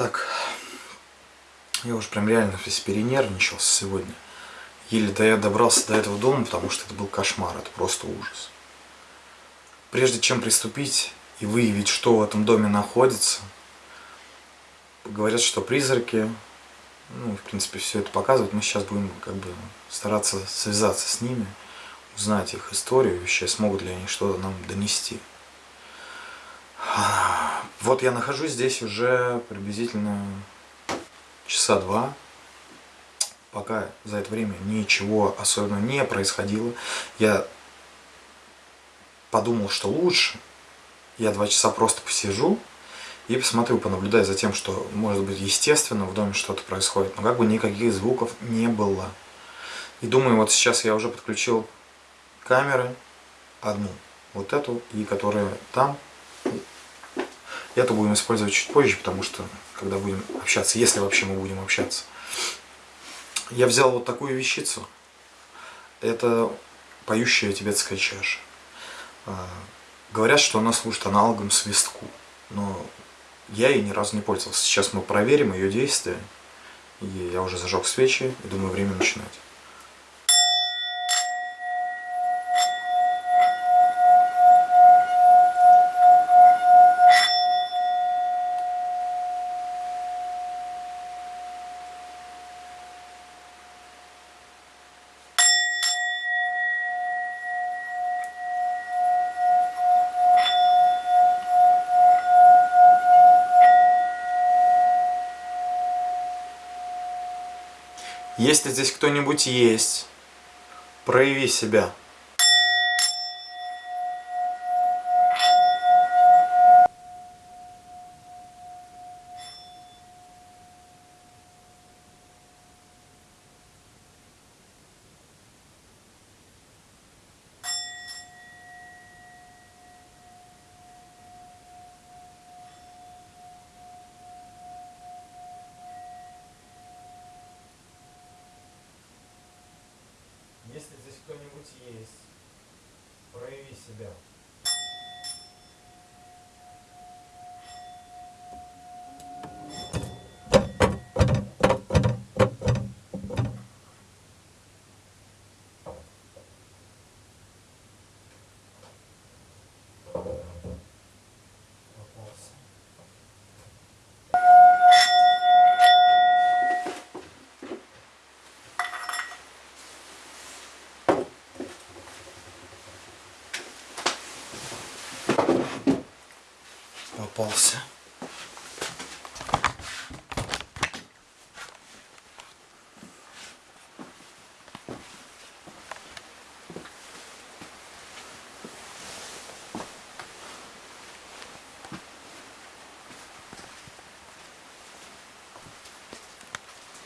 Так, я уже прям реально весь перенервничался сегодня. Еле да я добрался до этого дома, потому что это был кошмар, это просто ужас. Прежде чем приступить и выявить, что в этом доме находится, говорят, что призраки, ну, в принципе, все это показывают. Мы сейчас будем как бы стараться связаться с ними, узнать их историю, вообще смогут ли они что-то нам донести. Вот я нахожусь здесь уже приблизительно часа два. Пока за это время ничего особенного не происходило. Я подумал, что лучше я два часа просто посижу и посмотрю, понаблюдаю за тем, что, может быть, естественно в доме что-то происходит. Но как бы никаких звуков не было. И думаю, вот сейчас я уже подключил камеры, одну, вот эту, и которая там, это будем использовать чуть позже, потому что, когда будем общаться, если вообще мы будем общаться. Я взял вот такую вещицу. Это поющая тибетская чаша. А, говорят, что она служит аналогом свистку, но я ей ни разу не пользовался. Сейчас мы проверим ее действие. И я уже зажег свечи и думаю, время начинать. Если здесь кто-нибудь есть, прояви себя. Если здесь кто-нибудь есть, прояви себя. Попался. Попался.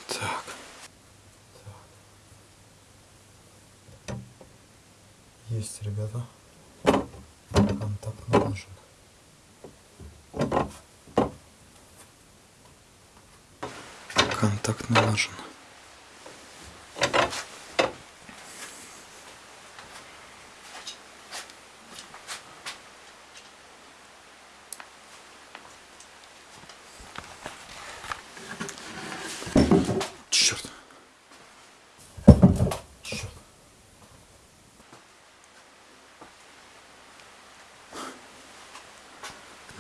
Так. Есть, ребята. Контакт налажен. Контакт налажен. Черт.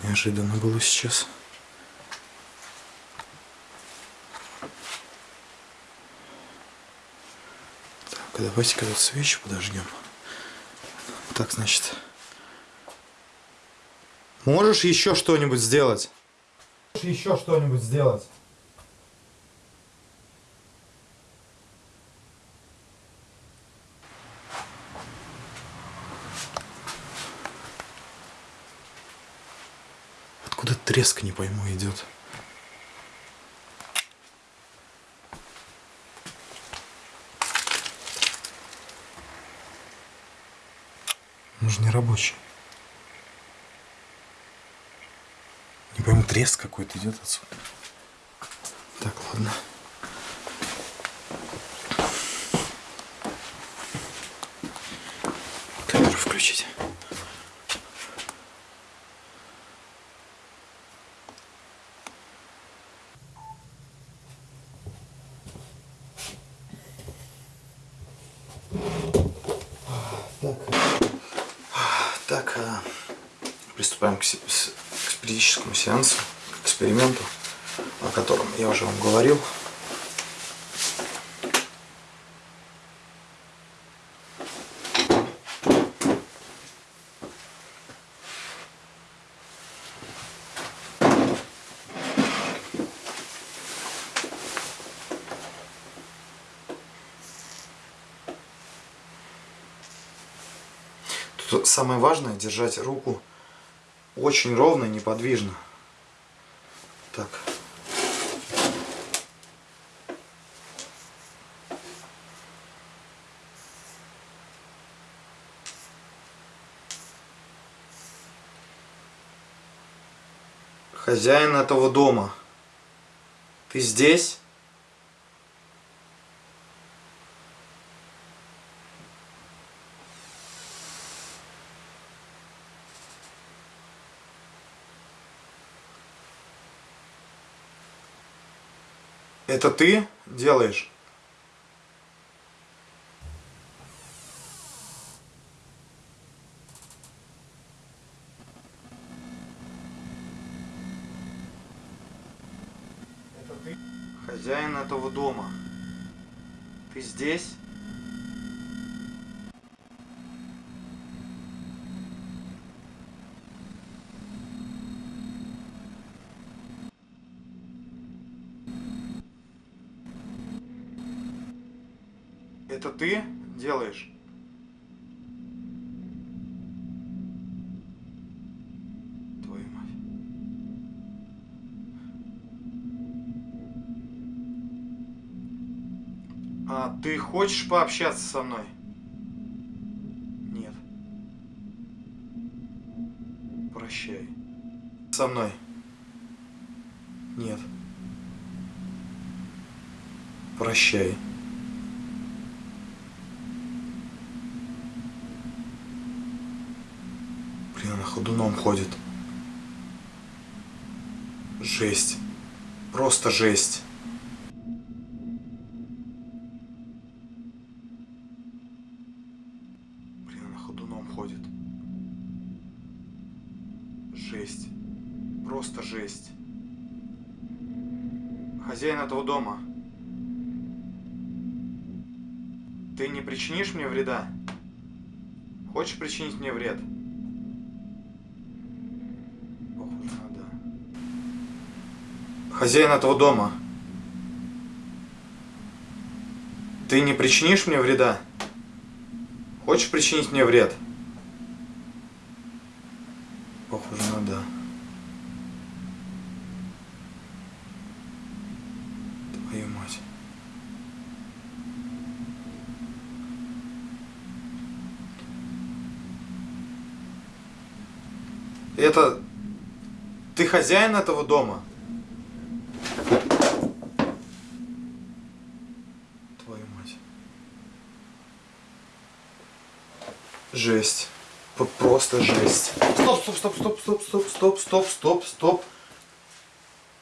Неожиданно было сейчас. Так, давайте-ка тут свечи подожгем. Так, значит. Можешь еще что-нибудь сделать? Можешь еще что-нибудь сделать? Откуда треск, не пойму, идет. Не рабочий. Не пойму, треск какой-то идет отсюда. Так, ладно. Камеру включить. Приступаем к, к спиритическому сеансу, к эксперименту, о котором я уже вам говорил. Самое важное держать руку очень ровно и неподвижно. Так. Хозяин этого дома. Ты здесь? Это ты делаешь? Хозяин этого дома. Ты здесь? Это ты делаешь? Твою мать. А ты хочешь пообщаться со мной? Нет. Прощай. Со мной? Нет. Прощай. Блин, она ходуном ходит. Жесть. Просто жесть. Дома. Ты не причинишь мне вреда? Хочешь причинить мне вред? Похоже на да. Хозяин этого дома. Ты не причинишь мне вреда? Хочешь причинить мне вред? Похоже на да. Твою мать. Это... Ты хозяин этого дома? Твою мать. Жесть. Просто жесть. Стоп, стоп, стоп, стоп, стоп, стоп, стоп, стоп, стоп, стоп.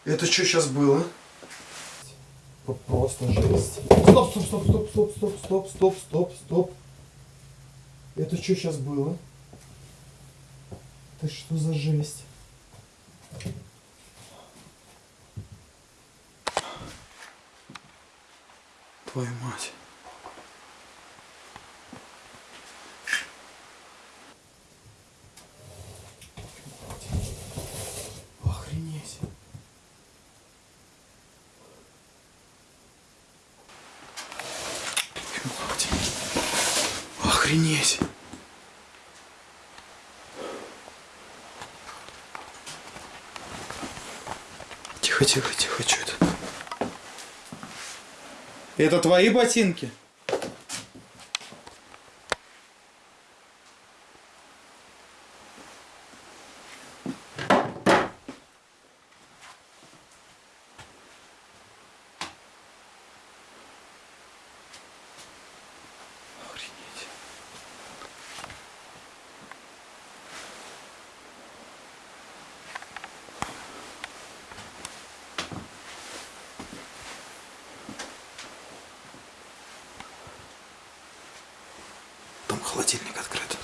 Это что сейчас было? Просто жесть. Стоп, стоп, стоп, стоп, стоп, стоп, стоп, стоп, стоп, стоп. Это что сейчас было? Это что за жесть? Твою мать. Охренеть. Охренеть. Тихо, тихо, тихо, что это? Это твои ботинки? Охренеть. Там холодильник открыт.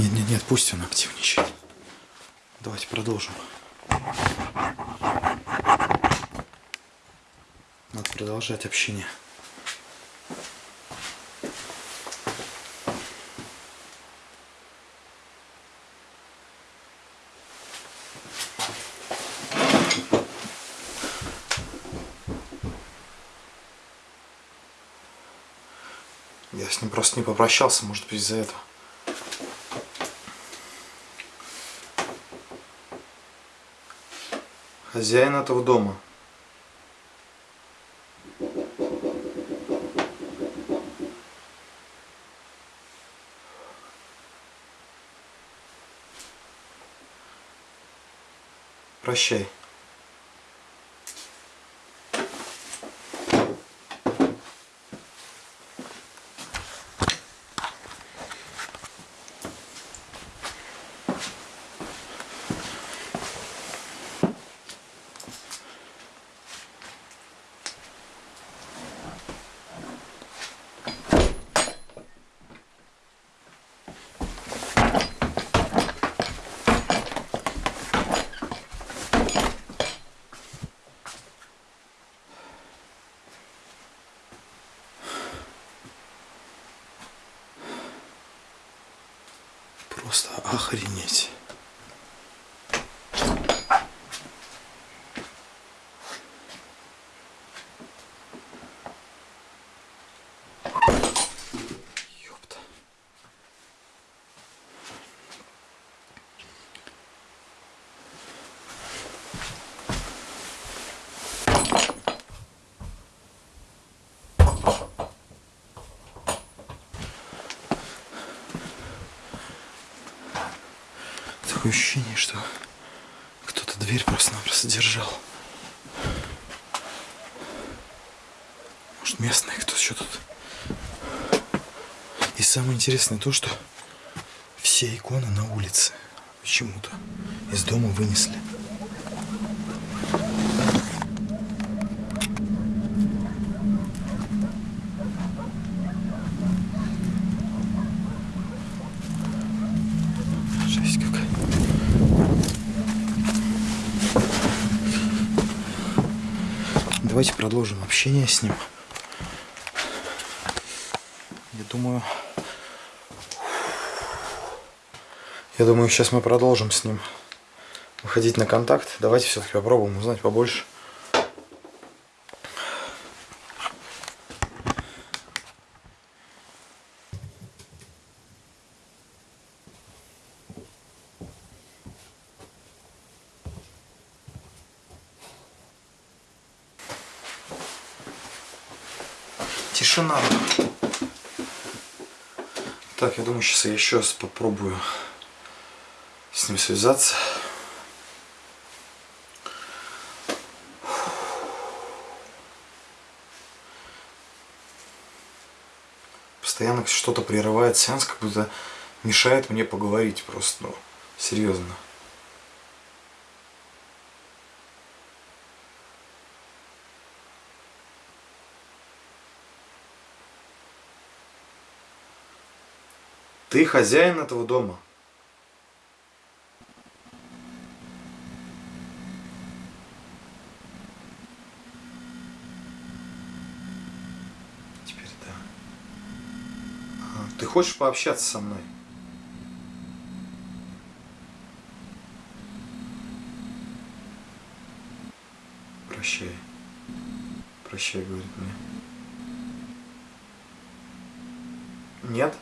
Нет, нет, нет, пусть он активничает. Давайте продолжим. Надо продолжать общение. Я с ним просто не попрощался, может быть, из-за этого. Хозяин этого дома. Прощай. Просто охренеть. Ёпта. Такое ощущение, что кто-то дверь просто-напросто держал. Может, местные кто еще тут. И самое интересное то, что все иконы на улице почему-то из дома вынесли. Жесть какая. Давайте продолжим общение с ним. Я думаю... Я думаю, сейчас мы продолжим с ним выходить на контакт. Давайте все-таки попробуем узнать побольше. Так, я думаю, сейчас я еще раз попробую с ним связаться. Постоянно что-то прерывает сеанс, как будто мешает мне поговорить просто, ну, серьезно. Ты хозяин этого дома. Теперь да. А, Ты хочешь пообщаться со мной? Прощай. Прощай, говорит мне. Нет?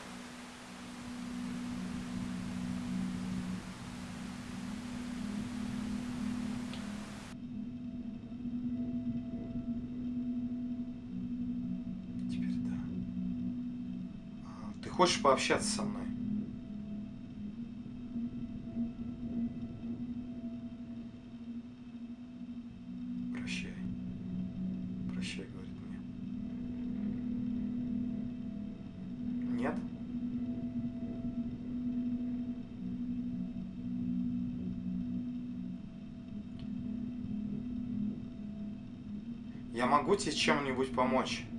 Хочешь пообщаться со мной? Прощай. Прощай, говорит мне. Нет? Я могу тебе чем-нибудь помочь? Да.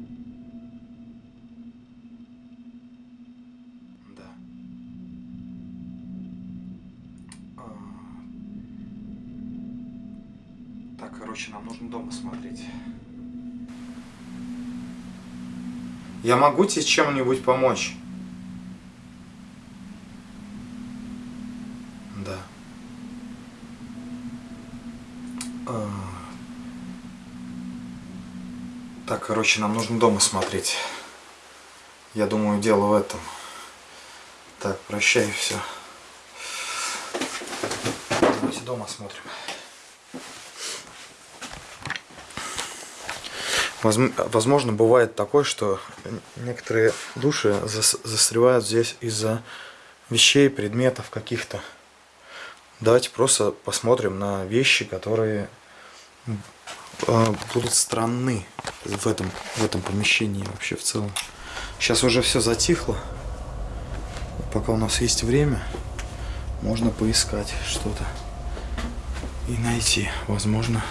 короче, нам нужно дома смотреть. Я могу тебе чем-нибудь помочь? Да. А. Так, короче, нам нужно дома смотреть. Я думаю, дело в этом. Так, прощай, все. Давайте дома смотрим. Возможно, бывает такое, что некоторые души застревают здесь из-за вещей, предметов каких-то. Давайте просто посмотрим на вещи, которые а, будут странны в этом, в этом помещении вообще в целом. Сейчас уже все затихло. Пока у нас есть время, можно поискать что-то и найти. Возможно,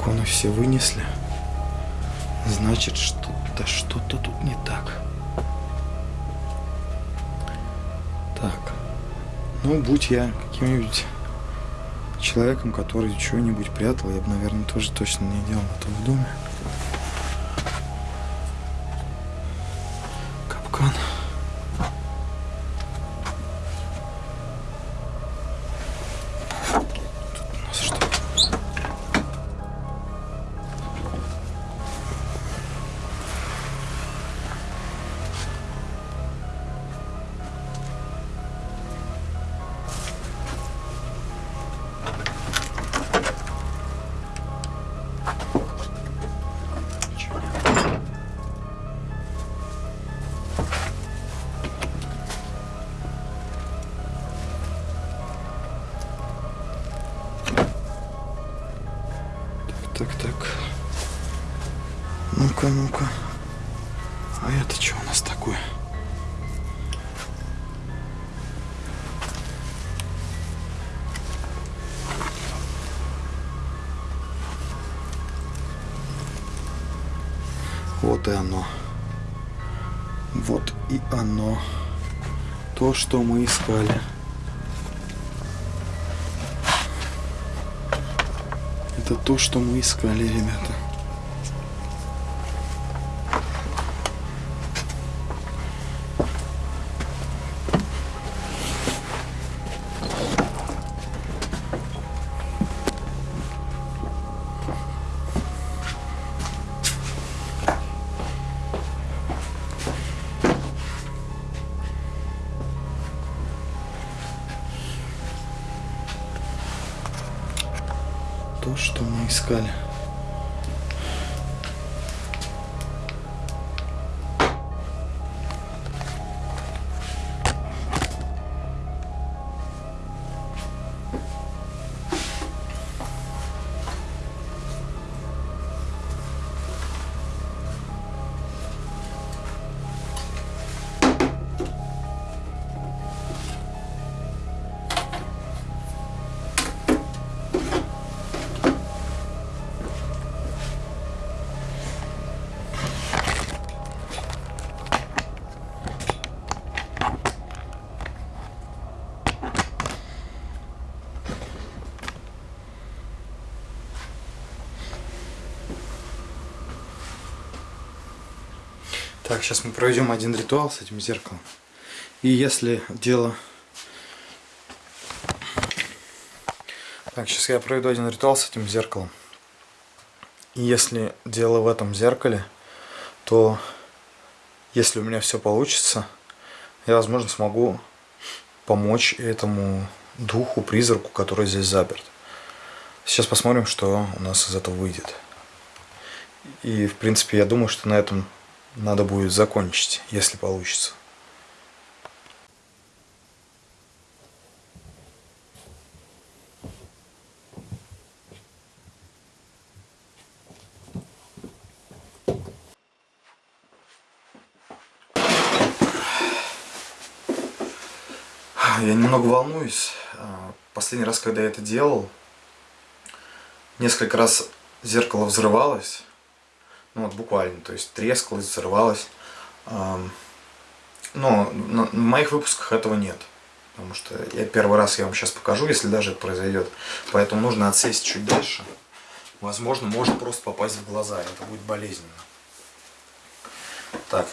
иконы все вынесли, значит что-то что-то тут не так. Так, ну будь я каким-нибудь человеком, который чего-нибудь прятал, я бы, наверное, тоже точно не делал это в доме. Капкан. Так, так. Ну-ка, ну-ка. А это что у нас такое? Вот и оно. Вот и оно. То, что мы искали. Это то, что мы искали, ребята. То, что мы искали. Так, сейчас мы проведем один ритуал с этим зеркалом. И если дело... Так, сейчас я проведу один ритуал с этим зеркалом. И если дело в этом зеркале, то если у меня все получится, я, возможно, смогу помочь этому духу, призраку, который здесь заперт. Сейчас посмотрим, что у нас из этого выйдет. И, в принципе, я думаю, что на этом надо будет закончить, если получится. Я немного волнуюсь. А, последний раз, когда я это делал, несколько раз зеркало взрывалось. Ну вот буквально, то есть трескалось, взрывалось. Но в моих выпусках этого нет. Потому что я первый раз я вам сейчас покажу, если даже это произойдет. Поэтому нужно отсесть чуть дальше. Возможно, может просто попасть в глаза. Это будет болезненно. Так,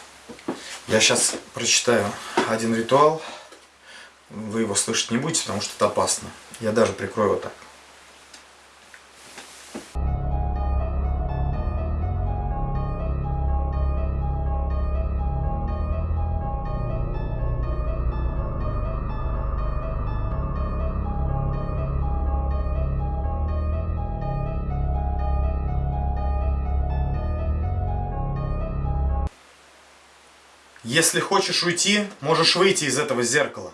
я сейчас прочитаю один ритуал. Вы его слышать не будете, потому что это опасно. Я даже прикрою вот так. Если хочешь уйти, можешь выйти из этого зеркала.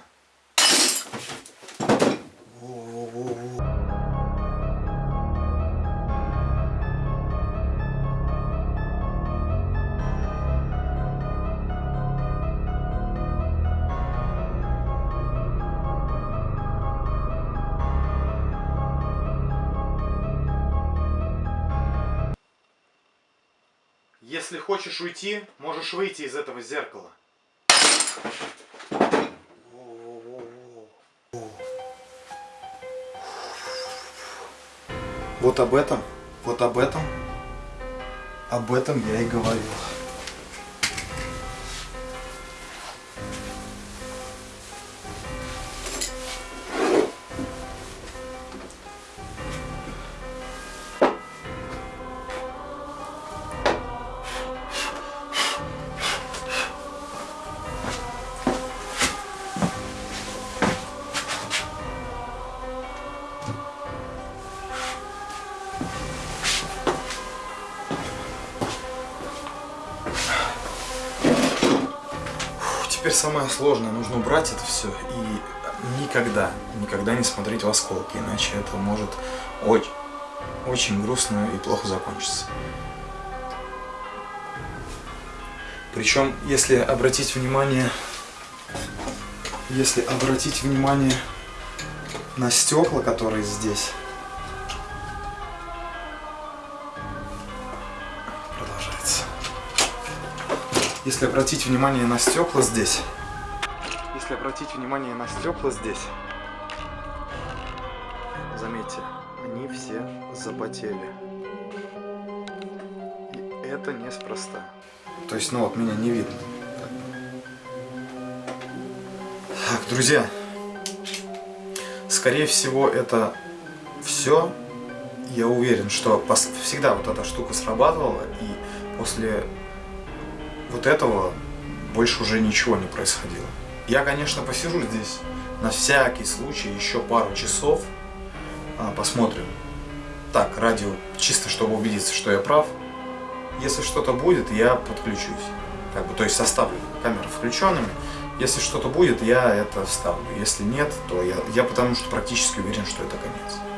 Если хочешь уйти, можешь выйти из этого зеркала. Вот об этом, вот об этом, об этом я и говорил. Теперь самое сложное. Нужно убрать это все и никогда, никогда не смотреть в осколки, иначе это может очень, очень грустно и плохо закончиться. Причем, если обратить внимание, если обратить внимание на стекла, которые здесь, Если обратить внимание на стекла здесь, если обратить внимание на стекла здесь, заметьте, они все запотели. И это неспроста. То есть, ну вот, меня не видно. Так, друзья, скорее всего, это все. Я уверен, что всегда вот эта штука срабатывала, и после вот этого больше уже ничего не происходило. Я, конечно, посижу здесь на всякий случай еще пару часов, а, посмотрим. Так, радио, чисто чтобы убедиться, что я прав. Если что-то будет, я подключусь. Как бы, то есть оставлю камеры включенными. Если что-то будет, я это вставлю. Если нет, то я, я потому что практически уверен, что это конец.